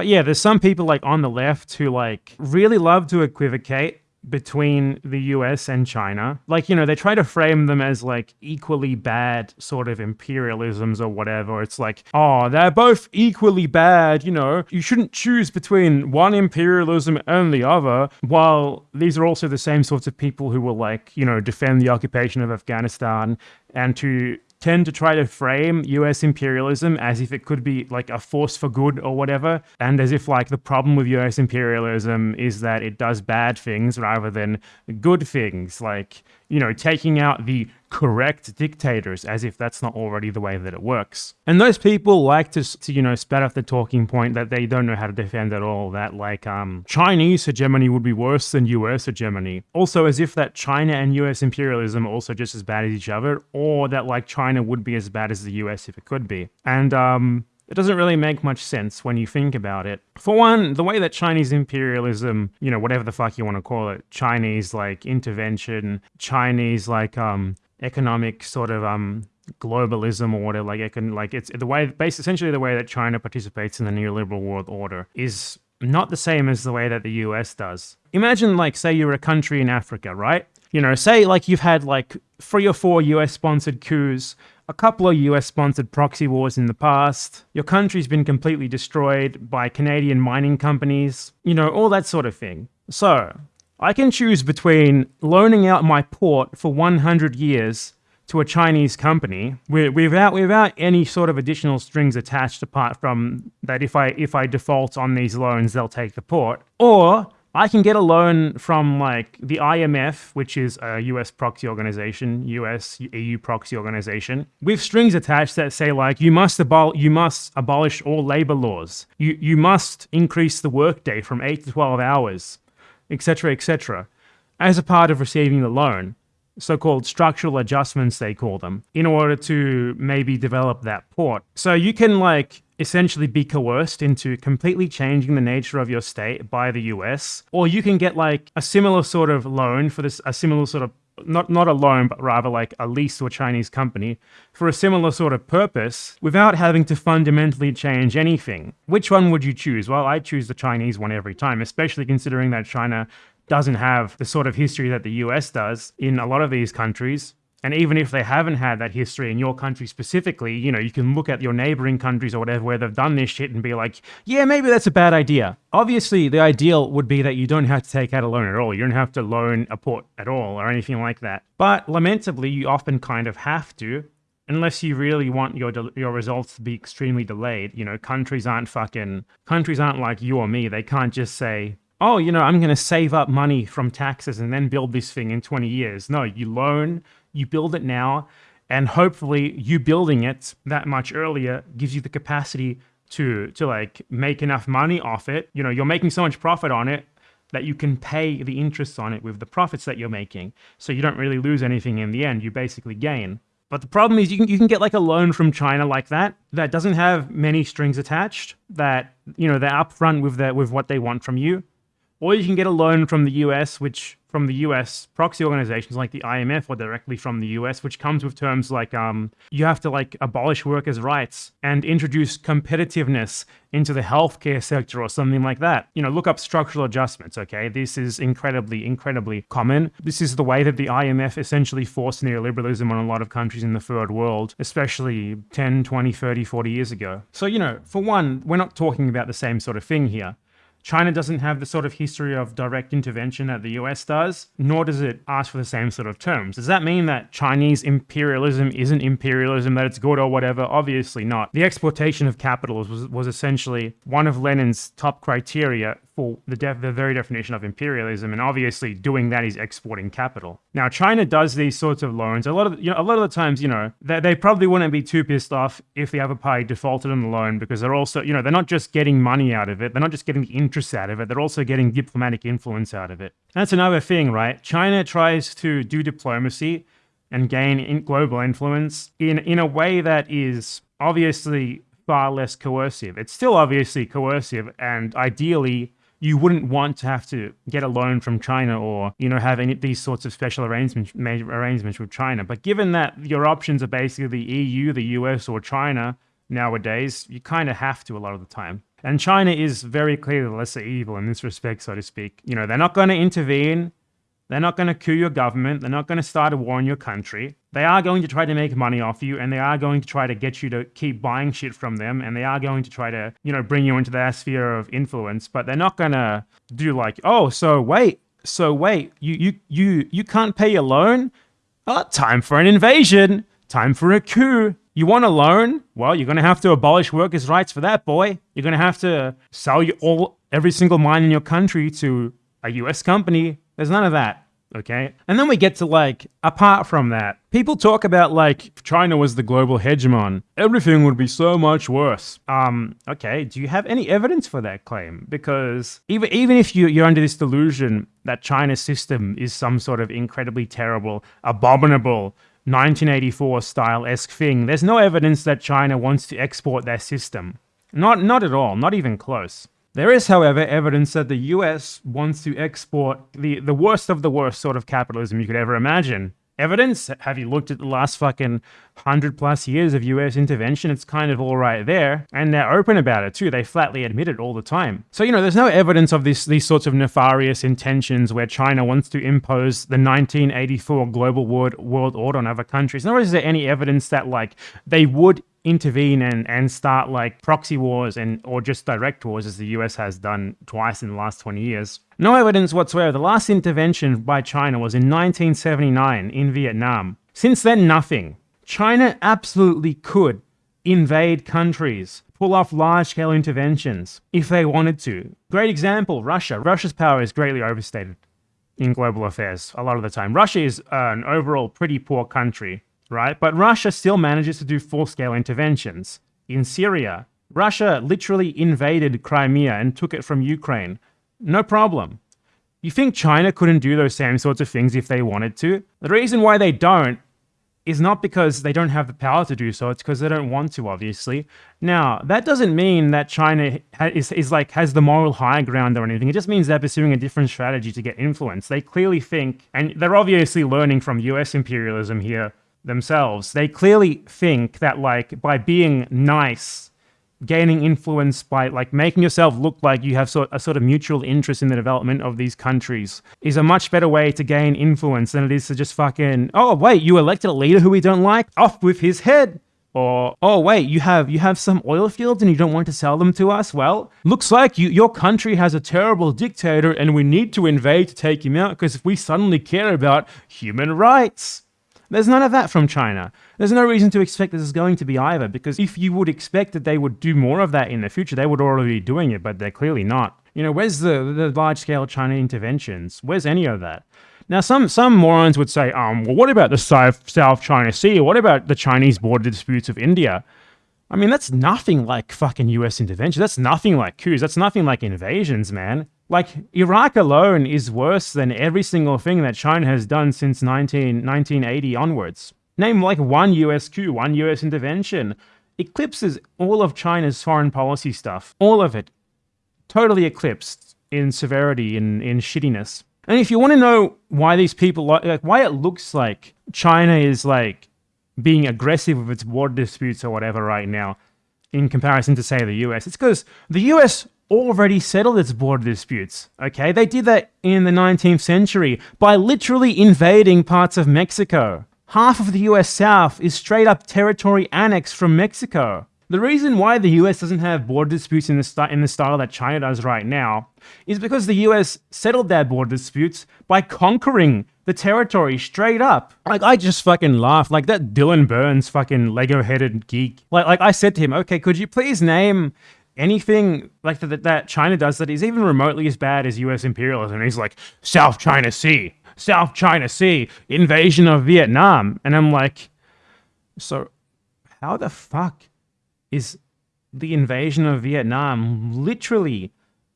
But yeah, there's some people like on the left who like really love to equivocate between the US and China. Like, you know, they try to frame them as like equally bad sort of imperialisms or whatever. It's like, oh, they're both equally bad, you know, you shouldn't choose between one imperialism and the other, while these are also the same sorts of people who will like, you know, defend the occupation of Afghanistan and to tend to try to frame US imperialism as if it could be like a force for good or whatever, and as if like the problem with US imperialism is that it does bad things rather than good things, like, you know, taking out the correct dictators as if that's not already the way that it works. And those people like to, to, you know, spat off the talking point that they don't know how to defend at all, that like um, Chinese hegemony would be worse than US hegemony. Also as if that China and US imperialism are also just as bad as each other, or that like China would be as bad as the US if it could be. And um, it doesn't really make much sense when you think about it. For one, the way that Chinese imperialism, you know, whatever the fuck you want to call it, Chinese like intervention, Chinese like um economic sort of um globalism or whatever like econ- like it's the way based essentially the way that China participates in the neoliberal world order is not the same as the way that the US does. Imagine like say you're a country in Africa, right? You know, say like you've had like three or four US sponsored coups, a couple of US sponsored proxy wars in the past, your country's been completely destroyed by Canadian mining companies, you know, all that sort of thing. So, I can choose between loaning out my port for 100 years to a Chinese company without without any sort of additional strings attached apart from that if I if I default on these loans they'll take the port or I can get a loan from like the IMF, which is a US proxy organization, US EU proxy organization, with strings attached that say like you must abol you must abolish all labor laws. You you must increase the workday from 8 to 12 hours etc., etc., as a part of receiving the loan, so-called structural adjustments they call them, in order to maybe develop that port. So you can like essentially be coerced into completely changing the nature of your state by the US, or you can get like a similar sort of loan for this, a similar sort of not not a loan, but rather like a lease to a Chinese company for a similar sort of purpose without having to fundamentally change anything. Which one would you choose? Well, I choose the Chinese one every time, especially considering that China doesn't have the sort of history that the US does in a lot of these countries. And even if they haven't had that history in your country specifically, you know, you can look at your neighboring countries or whatever where they've done this shit and be like, yeah, maybe that's a bad idea. Obviously, the ideal would be that you don't have to take out a loan at all. You don't have to loan a port at all or anything like that. But lamentably, you often kind of have to unless you really want your your results to be extremely delayed. You know, countries aren't fucking countries aren't like you or me. They can't just say, "Oh, you know, I'm going to save up money from taxes and then build this thing in 20 years." No, you loan you build it now, and hopefully you building it that much earlier gives you the capacity to to like make enough money off it. You know, you're making so much profit on it that you can pay the interest on it with the profits that you're making. So you don't really lose anything in the end. You basically gain. But the problem is you can you can get like a loan from China like that that doesn't have many strings attached. That you know they're upfront with that with what they want from you, or you can get a loan from the U.S. which from the US, proxy organizations like the IMF or directly from the US, which comes with terms like um, you have to like abolish workers' rights and introduce competitiveness into the healthcare sector or something like that. You know, look up structural adjustments, okay? This is incredibly, incredibly common. This is the way that the IMF essentially forced neoliberalism on a lot of countries in the third world, especially 10, 20, 30, 40 years ago. So, you know, for one, we're not talking about the same sort of thing here. China doesn't have the sort of history of direct intervention that the US does, nor does it ask for the same sort of terms. Does that mean that Chinese imperialism isn't imperialism, that it's good or whatever? Obviously not. The exportation of capital was, was essentially one of Lenin's top criteria the, the very definition of imperialism, and obviously doing that is exporting capital. Now, China does these sorts of loans. A lot of you know, a lot of the times, you know, they, they probably wouldn't be too pissed off if the other party defaulted on the loan because they're also, you know, they're not just getting money out of it, they're not just getting the interest out of it, they're also getting diplomatic influence out of it. That's another thing, right? China tries to do diplomacy and gain in global influence in in a way that is obviously far less coercive. It's still obviously coercive and ideally you wouldn't want to have to get a loan from China or, you know, have any these sorts of special arrangements arrangements with China. But given that your options are basically the EU, the US, or China nowadays, you kind of have to a lot of the time. And China is very clearly the lesser evil in this respect, so to speak. You know, they're not going to intervene. They're not going to coup your government. They're not going to start a war in your country. They are going to try to make money off you and they are going to try to get you to keep buying shit from them and they are going to try to, you know, bring you into their sphere of influence, but they're not going to do like, "Oh, so wait, so wait, you you you you can't pay your loan? Oh, time for an invasion. Time for a coup. You want a loan? Well, you're going to have to abolish workers' rights for that, boy. You're going to have to sell you all every single mine in your country to a US company. There's none of that. Okay. And then we get to like, apart from that, people talk about like, China was the global hegemon, everything would be so much worse. Um, okay. Do you have any evidence for that claim? Because even, even if you, you're under this delusion that China's system is some sort of incredibly terrible, abominable, 1984 style esque thing, there's no evidence that China wants to export their system. Not, not at all, not even close. There is, however, evidence that the US wants to export the, the worst of the worst sort of capitalism you could ever imagine. Evidence? Have you looked at the last fucking 100 plus years of US intervention? It's kind of all right there. And they're open about it too. They flatly admit it all the time. So, you know, there's no evidence of this, these sorts of nefarious intentions where China wants to impose the 1984 global world, world order on other countries. Nor is there any evidence that, like, they would intervene and, and start like proxy wars and or just direct wars as the US has done twice in the last 20 years. No evidence whatsoever. The last intervention by China was in 1979 in Vietnam. Since then, nothing. China absolutely could invade countries, pull off large-scale interventions if they wanted to. Great example, Russia. Russia's power is greatly overstated in global affairs a lot of the time. Russia is uh, an overall pretty poor country right? But Russia still manages to do full-scale interventions. In Syria, Russia literally invaded Crimea and took it from Ukraine. No problem. You think China couldn't do those same sorts of things if they wanted to? The reason why they don't is not because they don't have the power to do so, it's because they don't want to, obviously. Now, that doesn't mean that China is, is like has the moral high ground or anything. It just means they're pursuing a different strategy to get influence. They clearly think, and they're obviously learning from US imperialism here, themselves. They clearly think that like by being nice, gaining influence by like making yourself look like you have sort a sort of mutual interest in the development of these countries is a much better way to gain influence than it is to just fucking oh wait you elected a leader who we don't like? Off with his head! Or oh wait you have you have some oil fields and you don't want to sell them to us? Well looks like you your country has a terrible dictator and we need to invade to take him out because if we suddenly care about human rights there's none of that from China. There's no reason to expect this is going to be either, because if you would expect that they would do more of that in the future, they would already be doing it, but they're clearly not. You know, where's the, the large-scale China interventions? Where's any of that? Now, some, some morons would say, um, well, what about the South, China Sea? What about the Chinese border disputes of India? I mean, that's nothing like fucking US intervention. That's nothing like coups. That's nothing like invasions, man. Like, Iraq alone is worse than every single thing that China has done since 19, 1980 onwards. Name like one US coup, one US intervention. Eclipses all of China's foreign policy stuff. All of it. Totally eclipsed in severity, in, in shittiness. And if you want to know why these people, like, why it looks like China is like being aggressive with its border disputes or whatever right now, in comparison to, say, the US, it's because the US already settled its border disputes. Okay, they did that in the 19th century by literally invading parts of Mexico. Half of the US South is straight up territory annexed from Mexico. The reason why the US doesn't have border disputes in the, in the style that China does right now is because the US settled their border disputes by conquering the territory straight up. Like, I just fucking laugh. Like, that Dylan Burns fucking Lego-headed geek. Like, like, I said to him, okay, could you please name anything like that, that China does that is even remotely as bad as US imperialism. He's like, South China Sea, South China Sea, invasion of Vietnam. And I'm like, so how the fuck is the invasion of Vietnam literally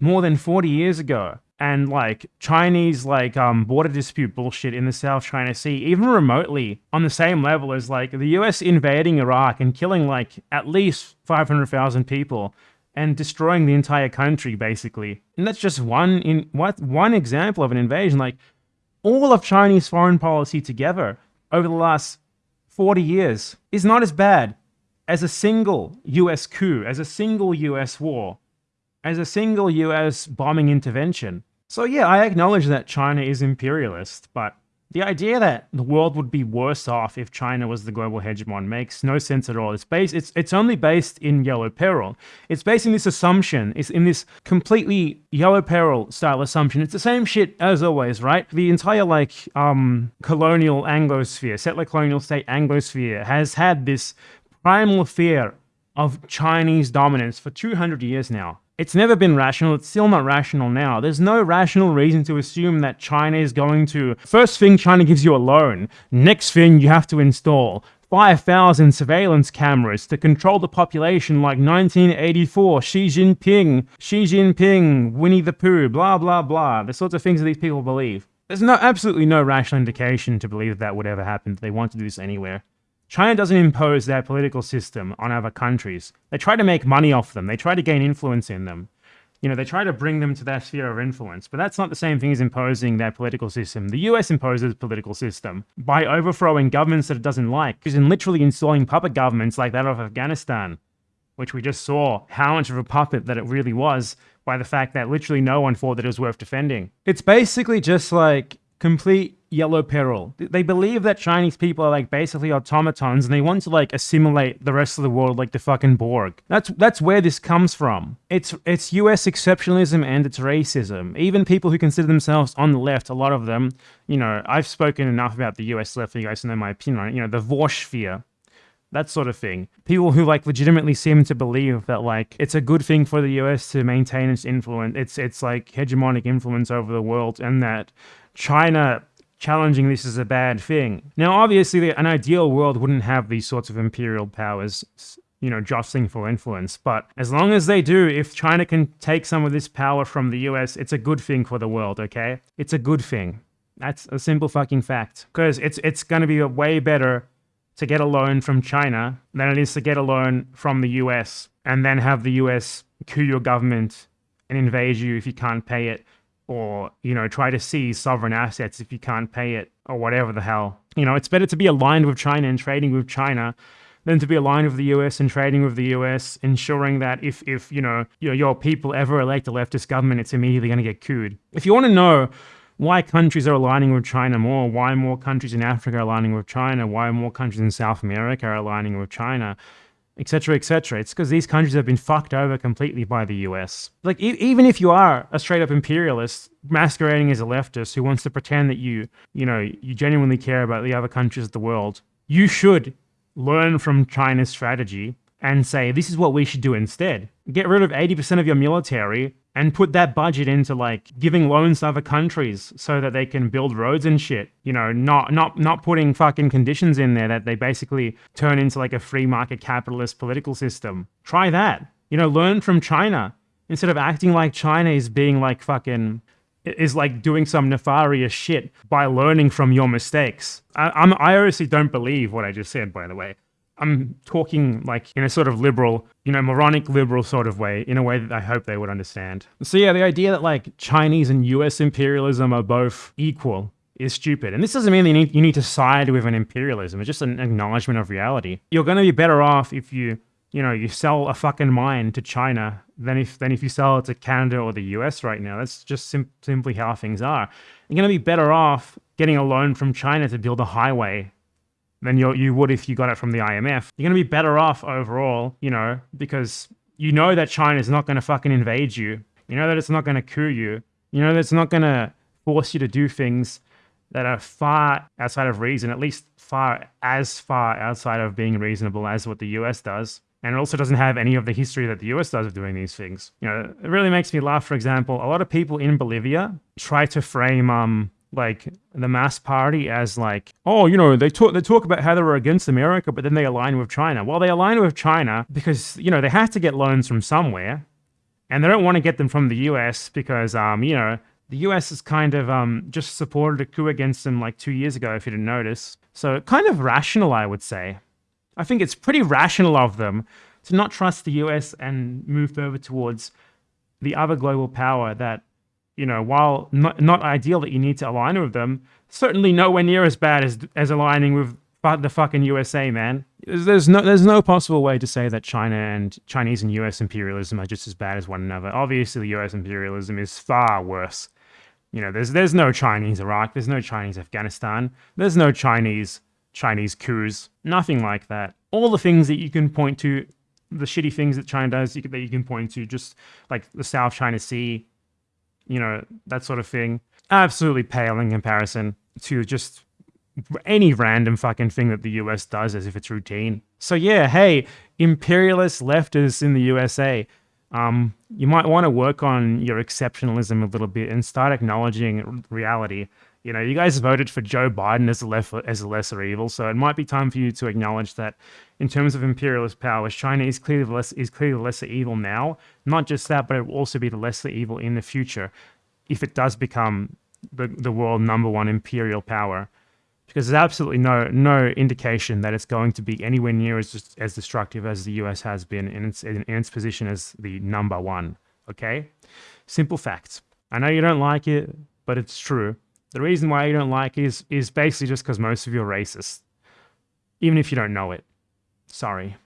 more than 40 years ago? And like Chinese like um border dispute bullshit in the South China Sea, even remotely on the same level as like the US invading Iraq and killing like at least 500,000 people and destroying the entire country basically. And that's just one in what one example of an invasion. Like all of Chinese foreign policy together over the last 40 years is not as bad as a single US coup, as a single US war as a single US bombing intervention. So yeah, I acknowledge that China is imperialist, but the idea that the world would be worse off if China was the global hegemon makes no sense at all. It's based it's it's only based in yellow peril. It's based in this assumption. It's in this completely yellow peril style assumption. It's the same shit as always, right? The entire like um colonial Anglosphere, settler colonial state Anglosphere has had this primal fear of Chinese dominance for 200 years now. It's never been rational. It's still not rational now. There's no rational reason to assume that China is going to. First thing, China gives you a loan. Next thing, you have to install 5,000 surveillance cameras to control the population like 1984, Xi Jinping, Xi Jinping, Winnie the Pooh, blah, blah, blah. The sorts of things that these people believe. There's no absolutely no rational indication to believe that, that would ever happen. They want to do this anywhere. China doesn't impose their political system on other countries. They try to make money off them. They try to gain influence in them. You know, they try to bring them to their sphere of influence, but that's not the same thing as imposing their political system. The US imposes political system by overthrowing governments that it doesn't like, and literally installing puppet governments like that of Afghanistan, which we just saw how much of a puppet that it really was by the fact that literally no one thought that it was worth defending. It's basically just like complete yellow peril. They believe that Chinese people are like basically automatons and they want to like assimilate the rest of the world like the fucking Borg. That's that's where this comes from. It's it's US exceptionalism and it's racism. Even people who consider themselves on the left, a lot of them, you know, I've spoken enough about the US left for you guys to know my opinion on it, you know, the Vorsphere that sort of thing. People who like legitimately seem to believe that like it's a good thing for the US to maintain its influence, its its like hegemonic influence over the world, and that China challenging this is a bad thing. Now, obviously, an ideal world wouldn't have these sorts of imperial powers, you know, jostling for influence. But as long as they do, if China can take some of this power from the US, it's a good thing for the world, okay? It's a good thing. That's a simple fucking fact. Because it's, it's going to be way better to get a loan from China than it is to get a loan from the US and then have the US coup your government and invade you if you can't pay it or you know try to seize sovereign assets if you can't pay it or whatever the hell. You know it's better to be aligned with china and trading with china than to be aligned with the us and trading with the us ensuring that if if you know your, your people ever elect a leftist government it's immediately going to get cooed. If you want to know why countries are aligning with China more, why more countries in Africa are aligning with China, why more countries in South America are aligning with China, etc., etc. It's because these countries have been fucked over completely by the US. Like, e even if you are a straight up imperialist masquerading as a leftist who wants to pretend that you, you know, you genuinely care about the other countries of the world, you should learn from China's strategy and say, this is what we should do instead. Get rid of 80% of your military and put that budget into like giving loans to other countries so that they can build roads and shit. You know, not not not putting fucking conditions in there that they basically turn into like a free market capitalist political system. Try that. You know, learn from China instead of acting like China is being like fucking is like doing some nefarious shit by learning from your mistakes. I, I'm I honestly don't believe what I just said, by the way. I'm talking like in a sort of liberal, you know, moronic liberal sort of way, in a way that I hope they would understand. So yeah, the idea that like Chinese and US imperialism are both equal is stupid. And this doesn't mean that you need, to side with an imperialism. It's just an acknowledgement of reality. You're going to be better off if you, you know, you sell a fucking mine to China than if than if you sell it to Canada or the US right now. That's just sim simply how things are. You're going to be better off getting a loan from China to build a highway than you you would if you got it from the IMF. You're going to be better off overall, you know, because you know that China is not going to fucking invade you. You know that it's not going to coup you. You know that it's not going to force you to do things that are far outside of reason, at least far as far outside of being reasonable as what the US does. And it also doesn't have any of the history that the US does of doing these things. You know, it really makes me laugh, for example, a lot of people in Bolivia try to frame um like the MAS party as like, oh, you know, they talk they talk about how they were against America, but then they align with China. Well, they align with China because you know they have to get loans from somewhere, and they don't want to get them from the U.S. because um, you know, the U.S. has kind of um just supported a coup against them like two years ago, if you didn't notice. So kind of rational, I would say. I think it's pretty rational of them to not trust the U.S. and move over towards the other global power that you know, while not, not ideal that you need to align with them, certainly nowhere near as bad as, as aligning with the fucking USA, man. There's, no there's no possible way to say that China and Chinese and US imperialism are just as bad as one another. Obviously, US imperialism is far worse. You know, there's there's no Chinese Iraq, there's no Chinese Afghanistan, there's no Chinese Chinese coups, nothing like that. All the things that you can point to, the shitty things that China does that you can point to, just like the South China Sea, you know, that sort of thing, absolutely pale in comparison to just any random fucking thing that the US does as if it's routine. So yeah, hey, imperialist leftists in the USA, um, you might want to work on your exceptionalism a little bit and start acknowledging reality. You know, you guys voted for Joe Biden as a, as a lesser evil, so it might be time for you to acknowledge that in terms of imperialist powers, China is clearly less is clearly lesser evil now. Not just that, but it will also be the lesser evil in the future if it does become the, the world number one imperial power because there's absolutely no no indication that it's going to be anywhere near as as destructive as the US has been in its in, its position as the number one. Okay, simple facts. I know you don't like it, but it's true. The reason why you don't like is is basically just because most of you are racist, even if you don't know it. Sorry.